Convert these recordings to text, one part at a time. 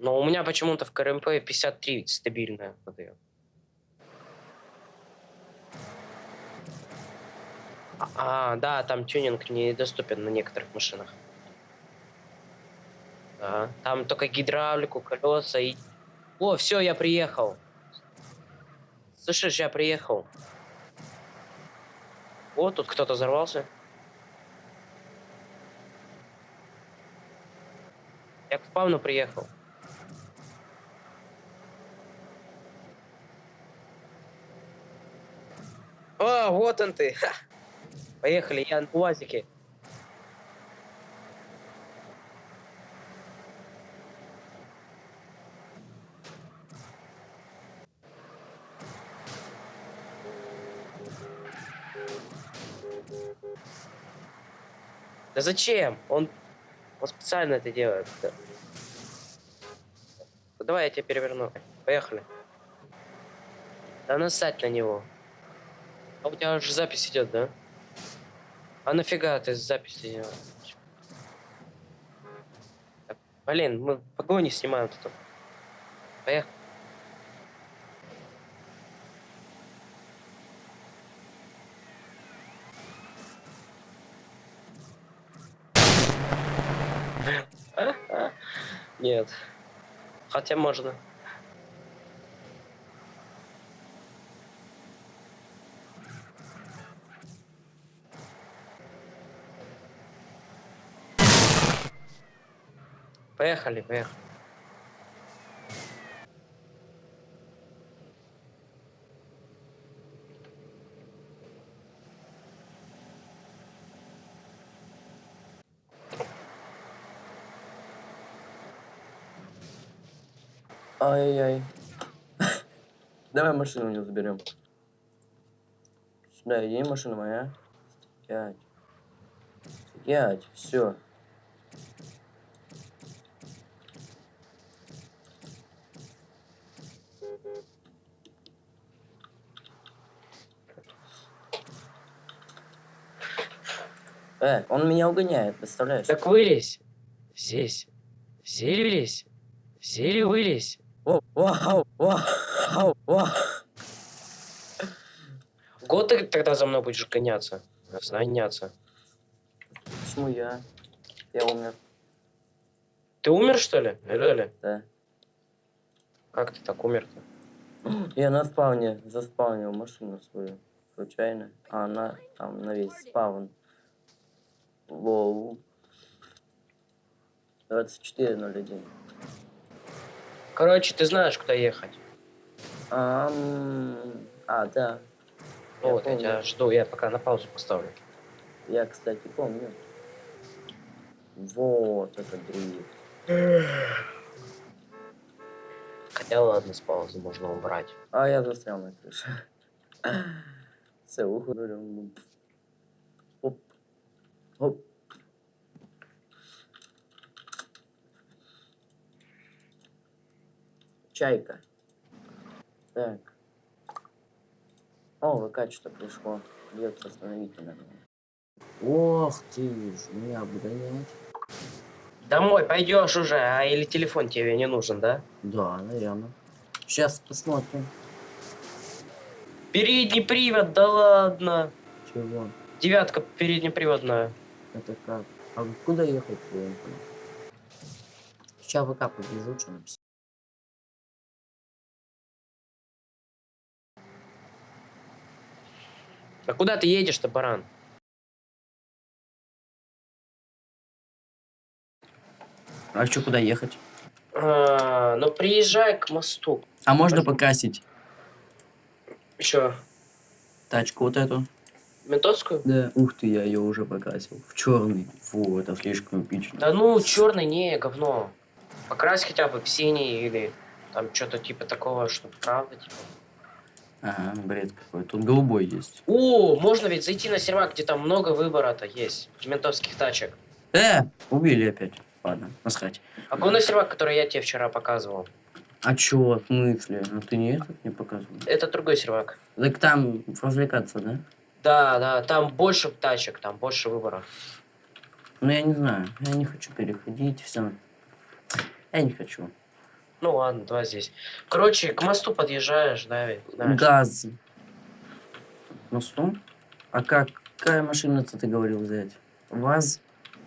Но у меня почему-то в КРМП 53 стабильная выдает. А, да, там тюнинг недоступен на некоторых машинах. Да, там только гидравлику, колеса и... О, все, я приехал. Слышишь, я приехал. О, тут кто-то взорвался. Я к спавну приехал. О, вот он ты. Ха. Поехали, я на УАЗике. Да зачем? Он, он специально это делает. Да. Давай я тебя переверну. Поехали. Да насать на него. А у тебя уже запись идет, да? А нафига ты запись делаешь? Блин, мы погони снимаем тут. Поехали. Нет. Хотя можно. Поехали, поехали. Ай-яй-яй. Давай машину у него заберем. Сюда иди, машина моя. Стоять. Стоять, все. Э, он меня угоняет, представляешь? Так вылезь. Здесь. Сели. Сели вылезь. О, вау, вау, вау. Год ты тогда за мной будешь гоняться. Гоняться. Почему я? Я умер. Ты умер, что ли? Реально? Да. Как ты так умер-то? Я на спавне заспавнил машину свою. Случайно. А она там на весь спавн. Воу. 24.01. Короче, ты знаешь, куда ехать. А, а да. Я вот, я помню. тебя жду, я пока на паузу поставлю. Я, кстати, помню. Вот это дрифт. Хотя ладно, с паузы можно убрать. А я застрял на крыше. Все, уходим. Оп. Чайка. Так. О, ВК что пришло. Идет остановите надо. Ох ты ж, меня обгонять. Домой пойдешь уже, а или телефон тебе не нужен, да? Да, наверное. Сейчас посмотрим. Передний привод, да ладно. Чего? Девятка переднеприводная. Это как? А куда ехать? Я не понял. Сейчас ВК побежу, что написать. А куда ты едешь-то, баран? А что, куда ехать? А, ну приезжай к мосту. А можно покрасить Еще тачку вот эту? Ментовскую? Да. Ух ты, я ее уже покрасил. В черный. Фу, это слишком эпично. Да ну, черный не, говно. Покрась хотя бы в синий или там что-то типа такого, что правда, типа. Ага, бред какой. Тут голубой есть. О, можно ведь зайти на сервак, где там много выбора-то есть. Ментовских тачек. Э, убили опять. Ладно, насрать. А какой на сервак, который я тебе вчера показывал? А чё, в смысле? Ну ты не этот не показывал? Это другой сервак. Так там развлекаться, да? Да, да, там больше тачек, там больше выбора. Ну я не знаю. Я не хочу переходить, все. Я не хочу. Ну ладно, давай здесь. Короче, к мосту подъезжаешь, да, ведь? знаешь? Газ. Мосту? А как? Какая машина ты говорил взять? ВАЗ?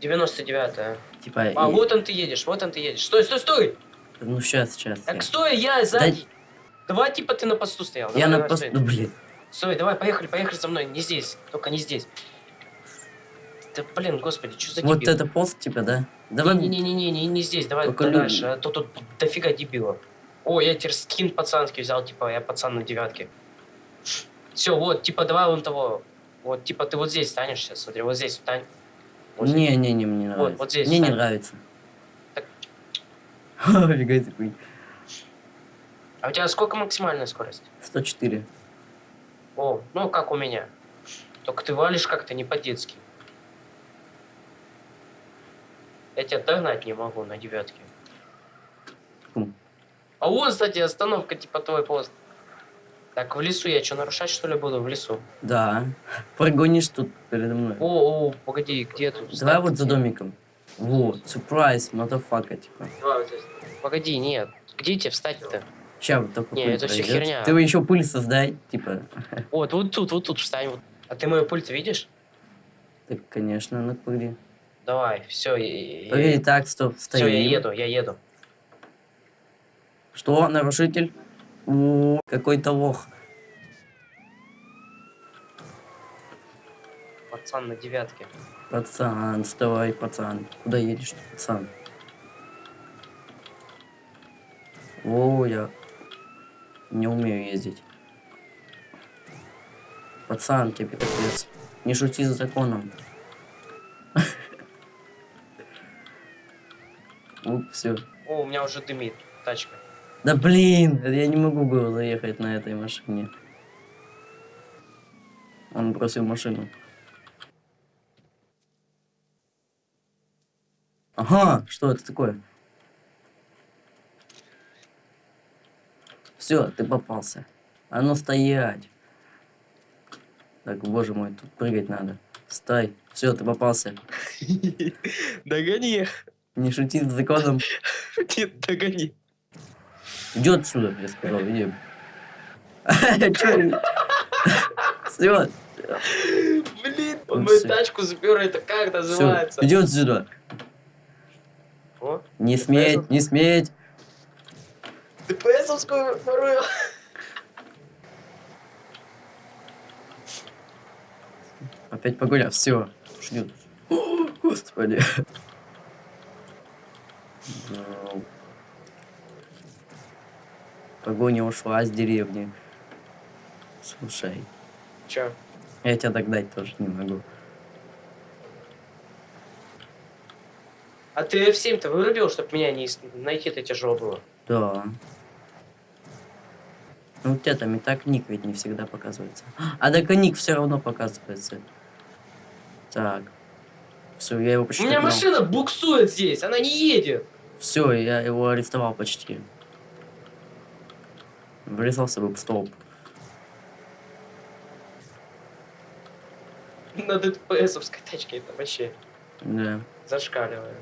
99-я. Типа... А, и- вот он ты едешь, вот он ты едешь. Стой, стой, стой! Ну, сейчас, сейчас. Так стой, я сзади. Давай, типа, ты на посту стоял. Я Давай, на давай, пост... стой. Ну, блин. Стой, давай, поехали, поехали за мной. Не здесь, только не здесь. Да блин, господи, что за Вот дебил? это пост, типа, да? Давай... Не-не-не, не, не здесь, давай Только дальше, а то тут дофига дебила. О, я теперь скин пацанский взял, типа, я пацан на девятке. Все, вот, типа, давай вон того. Вот, типа, ты вот здесь станешь сейчас, смотри, вот здесь встань. Вот здесь. Не, не, не, мне не нравится. вот здесь Мне не встань. нравится. Так. Фига себе. А у тебя сколько максимальная скорость? 104. О, ну как у меня. Только ты валишь как-то не по-детски. Я тебя догнать не могу на девятке. А вот, кстати, остановка, типа твой пост. Так, в лесу я что, нарушать что ли буду в лесу? Да. Прогонишь тут передо мной. О, о, погоди, где тут? Давай Ставь вот за домиком. Вот, сюрприз, мотофака, типа. Погоди, нет. Где тебе встать-то? Ща вот такой Не, пыль это всё пройдёт. херня. Ты еще пыль создай, типа. Вот, вот тут, вот тут встань. вот. А ты мою пульт видишь? Так, конечно, на пыли. Давай, все, Погоди, так, стоп, все, стоим. я еду, я еду. Что, нарушитель? Какой-то лох. Пацан на девятке. Пацан, вставай, пацан. Куда едешь, пацан? О, я не умею ездить. Пацан, тебе капец. Не шути с законом. Уп, все. О, у меня уже дымит тачка. Да блин, я не могу было заехать на этой машине. Он бросил машину. Ага, что это такое? Все, ты попался. А ну стоять. Так, боже мой, тут прыгать надо. Стой. Все, ты попался. Догони. Не шути с законом. Нет, догони. Иди отсюда, я сказал, иди. Все, Блин, он мою тачку запер, это как называется? иди отсюда. Не сметь, не сметь. ДПСовскую ворую. Опять погулял, все, ждет. Господи. Ну. Погоня ушла с деревни. Слушай, Чё? я тебя догнать тоже не могу. А ты F7-то вырубил, чтобы меня не найти-то тяжело было? Да. Ну, у тебя там и так ник ведь не всегда показывается. А так и ник все равно показывается. Так. Все, я его У почти меня машина буксует здесь, она не едет. Все, я его арестовал почти. Врезался бы в столб. На ДПСовской тачке это вообще Да. зашкаливает.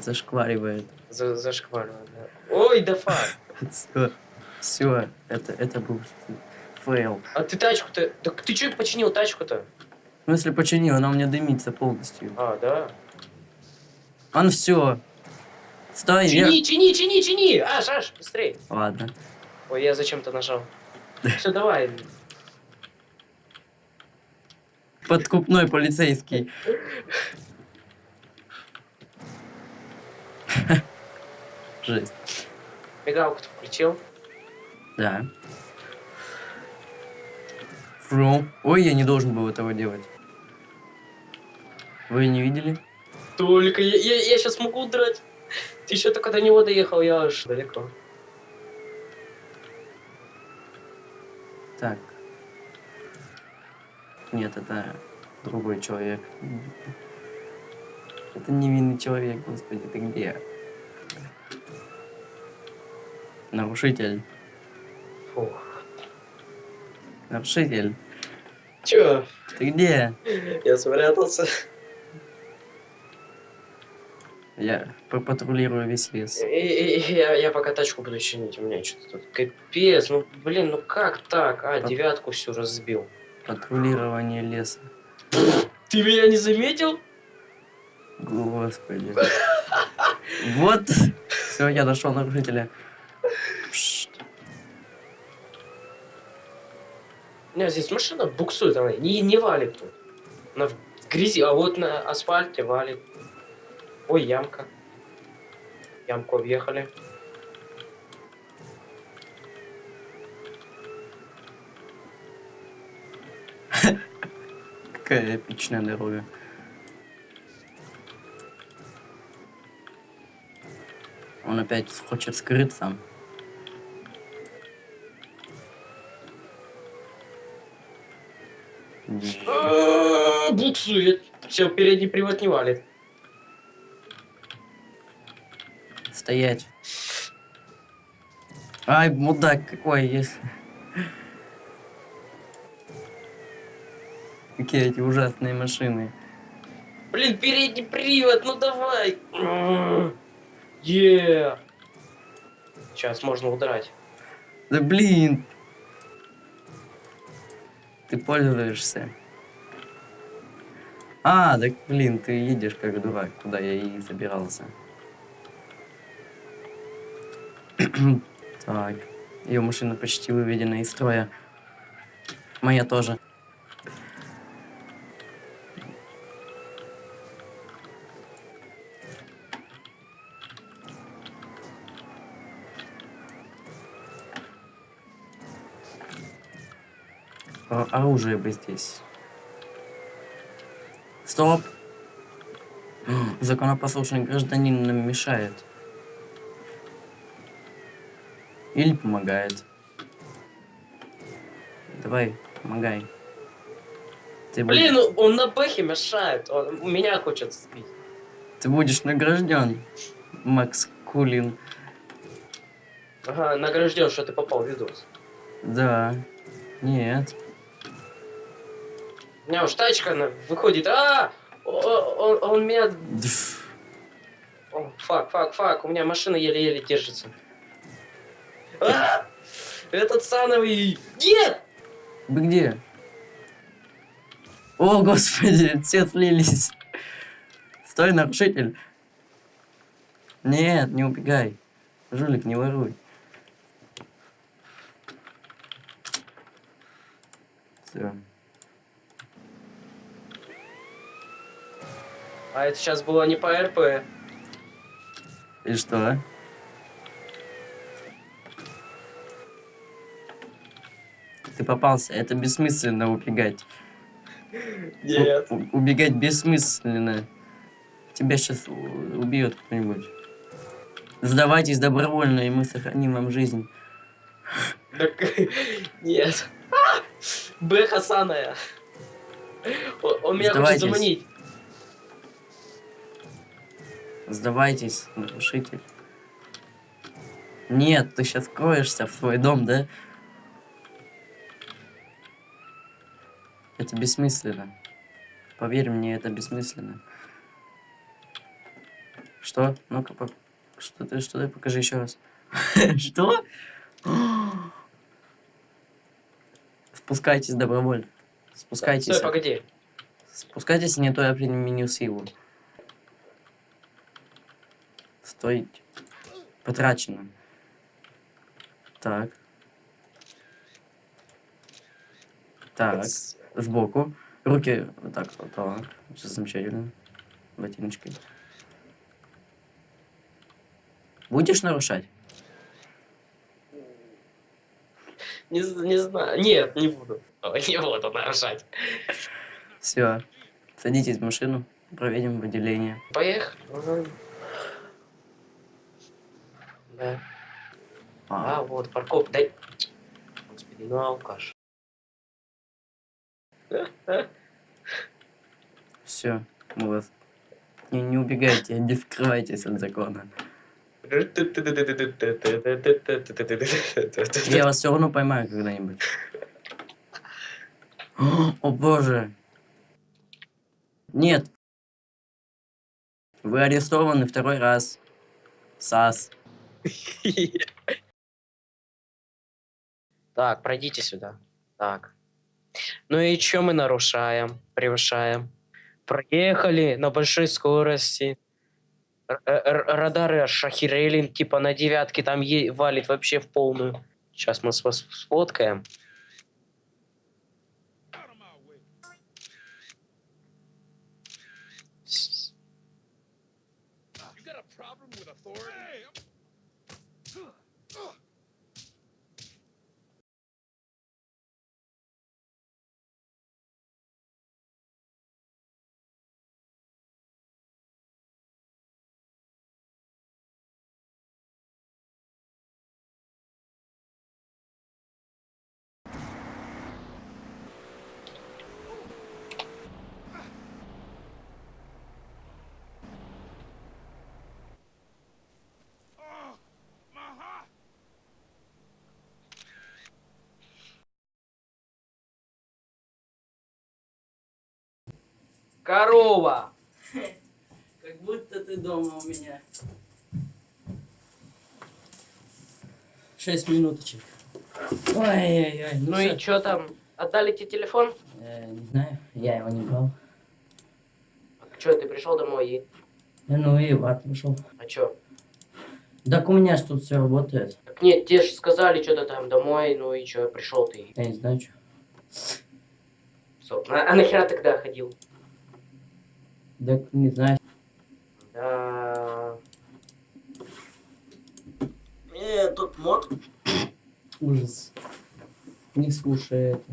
Зашкваривает. За- зашкваливает, да. Ой, да fuck. Все. Это, это был fail. А ты тачку-то... Так ты чё починил тачку-то? Ну, если починил, она у меня дымится полностью. А, да. Он все. Стой. Чини, чини, чини, чини! Аж, аж, быстрей. Ладно. Ой, я зачем-то нажал. Все, давай. Подкупной полицейский. Жесть. Мигалку-то включил. Да. Фру. Ой, я не должен был этого делать. Вы не видели? Только я, я, сейчас могу удрать. Ты еще только до него доехал, я аж далеко. Так. Нет, это другой человек. Это невинный человек, господи, ты где? Нарушитель. Нарушитель. Че? Ты где? Я спрятался. Я патрулирую весь лес. И- и- и Я, я пока тачку буду чинить, у меня что-то тут капец, ну блин, ну как так? А, Пат- девятку всю разбил. Патрулирование леса. Ты меня не заметил? Господи. Вот. Все, я нашел нарушителя. У меня здесь машина буксует, она не, не валит тут. Она в грязи, а вот на асфальте валит. Ой, ямка. Ямку объехали. Какая эпичная дорога. Он опять хочет скрыться. Буксует. Все, передний привод не валит. Стоять. Ай, мудак какой есть. Какие эти ужасные машины. Блин, передний привод, ну давай. Е. Сейчас можно удрать. Да блин. Ты пользуешься. А, так блин, ты едешь как дурак, куда я и забирался. так, ее машина почти выведена из строя. Моя тоже. О- оружие бы здесь. Стоп! Законопослушный гражданин нам мешает. Или помогает. Давай, помогай. Ты, Блин, ну он на бэхе мешает. Он меня хочет сбить. ты будешь награжден, Макс Кулин. Ага, награжден, что ты попал в видос. Да. Нет. Меня уж тачка она выходит. А! О- о- Он, он меня... Фак, фак, фак. У меня машина еле-еле держится. А! Этот сановый... Нет! Вы где? О, господи, все слились. Стой, нарушитель. Нет, не убегай. Жулик, не воруй. Все. А это сейчас было не по РП. И что? Ты попался. Это бессмысленно убегать. Нет. У- убегать бессмысленно. Тебя сейчас убьет кто-нибудь. Сдавайтесь добровольно, и мы сохраним вам жизнь. Так, нет. А! Бэха саная. Он, меня хочет заманить. Сдавайтесь, нарушитель. Нет, ты сейчас кроешься в свой дом, да? Это бессмысленно. Поверь мне, это бессмысленно. Что? Ну-ка, по- что ты, что ты, покажи еще раз. Что? Спускайтесь добровольно. Спускайтесь. Стой, погоди. Спускайтесь, не то я применю силу. Стой. Потрачено. Так. Так. Сбоку. Руки вот так вот. Все замечательно. Ботиночкой. Будешь нарушать? Не, не знаю. Нет, не буду. Не буду нарушать. Все. Садитесь в машину. Проведем выделение. Поехали. Да. А, А, вот, парковка. Дай. Господи, ну алкаш. все. Мы вас... Не, не убегайте, не скрывайтесь от закона. Я вас все равно поймаю когда-нибудь. О боже. Нет. Вы арестованы второй раз. САС. Так, пройдите сюда. Так. Ну и что мы нарушаем, превышаем? Проехали на большой скорости. Р- э, Радары аж типа на девятке там валит вообще в полную. Сейчас мы с вас сфоткаем. Корова! Как будто ты дома у меня. Шесть минуточек. Ой-ой-ой. Ну всё. и что там? Отдали тебе телефон? Э, не знаю, я его не брал. Что, ты пришел домой и... Э, Ну и в ад пошел. А что? Так у меня ж тут все работает. Так нет, тебе же сказали что-то там домой, ну и что, пришел ты. Я не знаю, что. Стоп. А, а нахера тогда ходил? Так не знаю. Да. Э, тут мод. Ужас. Не слушай это.